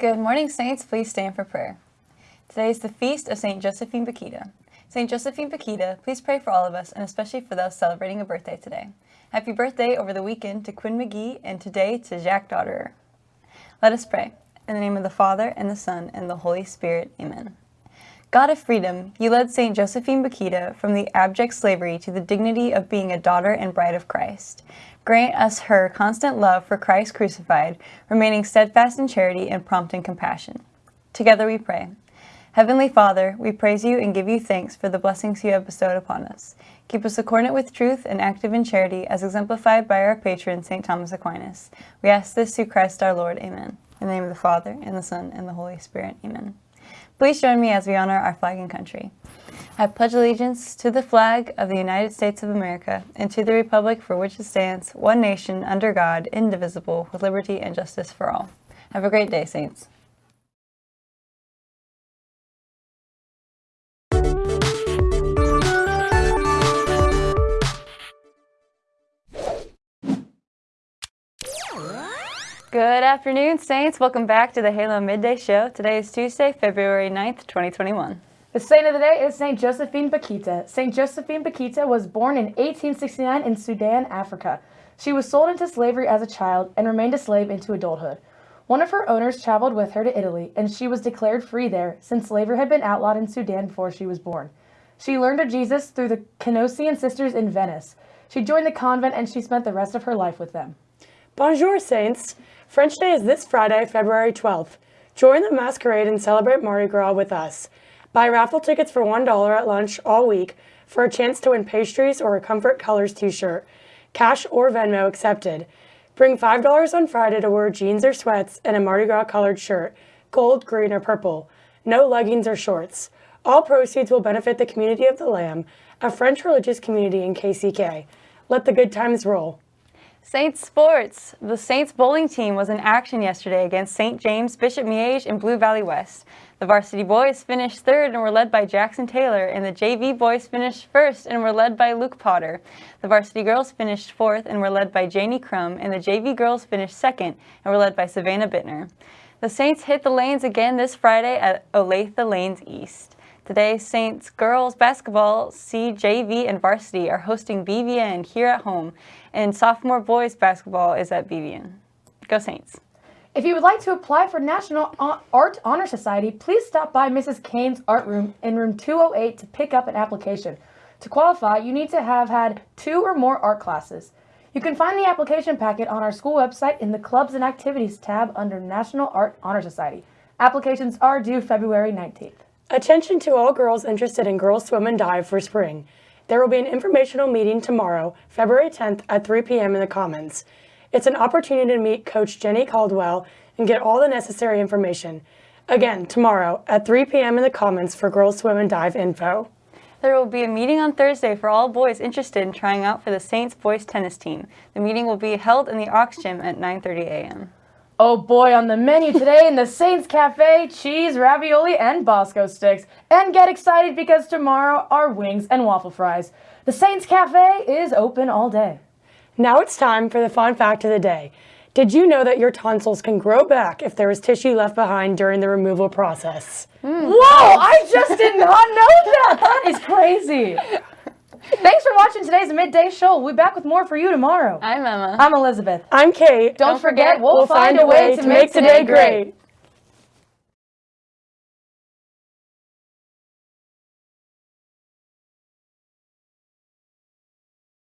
Good morning, Saints. Please stand for prayer. Today is the feast of St. Josephine Bakhita. St. Josephine Bakhita, please pray for all of us and especially for those celebrating a birthday today. Happy birthday over the weekend to Quinn McGee and today to Jack Dodderer. Let us pray. In the name of the Father, and the Son, and the Holy Spirit. Amen. God of freedom, you led St. Josephine Bakhita from the abject slavery to the dignity of being a daughter and bride of Christ. Grant us her constant love for Christ crucified, remaining steadfast in charity and prompt in compassion. Together we pray. Heavenly Father, we praise you and give you thanks for the blessings you have bestowed upon us. Keep us accordant with truth and active in charity, as exemplified by our patron, St. Thomas Aquinas. We ask this through Christ our Lord. Amen. In the name of the Father, and the Son, and the Holy Spirit. Amen. Please join me as we honor our flag and country. I pledge allegiance to the flag of the United States of America and to the republic for which it stands, one nation, under God, indivisible, with liberty and justice for all. Have a great day, Saints. Good afternoon, Saints. Welcome back to the Halo Midday Show. Today is Tuesday, February 9th, 2021. The saint of the day is St. Josephine Bakhita. St. Josephine Bakhita was born in 1869 in Sudan, Africa. She was sold into slavery as a child and remained a slave into adulthood. One of her owners traveled with her to Italy, and she was declared free there since slavery had been outlawed in Sudan before she was born. She learned of Jesus through the Canossian sisters in Venice. She joined the convent and she spent the rest of her life with them. Bonjour, Saints! French Day is this Friday, February 12th. Join the masquerade and celebrate Mardi Gras with us. Buy raffle tickets for $1 at lunch all week for a chance to win pastries or a Comfort Colors t-shirt. Cash or Venmo accepted. Bring $5 on Friday to wear jeans or sweats and a Mardi Gras colored shirt, gold, green, or purple. No leggings or shorts. All proceeds will benefit the Community of the Lamb, a French religious community in KCK. Let the good times roll. Saints Sports. The Saints bowling team was in action yesterday against St. James, Bishop Miege, and Blue Valley West. The varsity boys finished third and were led by Jackson Taylor, and the JV boys finished first and were led by Luke Potter. The varsity girls finished fourth and were led by Janie Crum, and the JV girls finished second and were led by Savannah Bittner. The Saints hit the lanes again this Friday at Olathe Lanes East. Today, Saints girls basketball, CJV, and varsity are hosting BVN here at home, and sophomore boys basketball is at BVN. Go Saints! If you would like to apply for National Art Honor Society, please stop by Mrs. Kane's Art Room in room 208 to pick up an application. To qualify, you need to have had two or more art classes. You can find the application packet on our school website in the Clubs and Activities tab under National Art Honor Society. Applications are due February 19th. Attention to all girls interested in Girls Swim and Dive for spring. There will be an informational meeting tomorrow, February 10th at 3 p.m. in the Commons. It's an opportunity to meet Coach Jenny Caldwell and get all the necessary information. Again, tomorrow at 3 p.m. in the Commons for Girls Swim and Dive info. There will be a meeting on Thursday for all boys interested in trying out for the Saints boys tennis team. The meeting will be held in the Aux Gym at 9.30 a.m. Oh boy, on the menu today in the Saints Cafe, cheese, ravioli, and Bosco sticks. And get excited because tomorrow are wings and waffle fries. The Saints Cafe is open all day. Now it's time for the fun fact of the day. Did you know that your tonsils can grow back if there is tissue left behind during the removal process? Mm. Whoa, I just did not know that. That is crazy. Thanks for watching today's midday show. We'll be back with more for you tomorrow. I'm Emma. I'm Elizabeth. I'm Kate. Don't, Don't forget, we'll, we'll find, find, a way, way to make, make today great. great.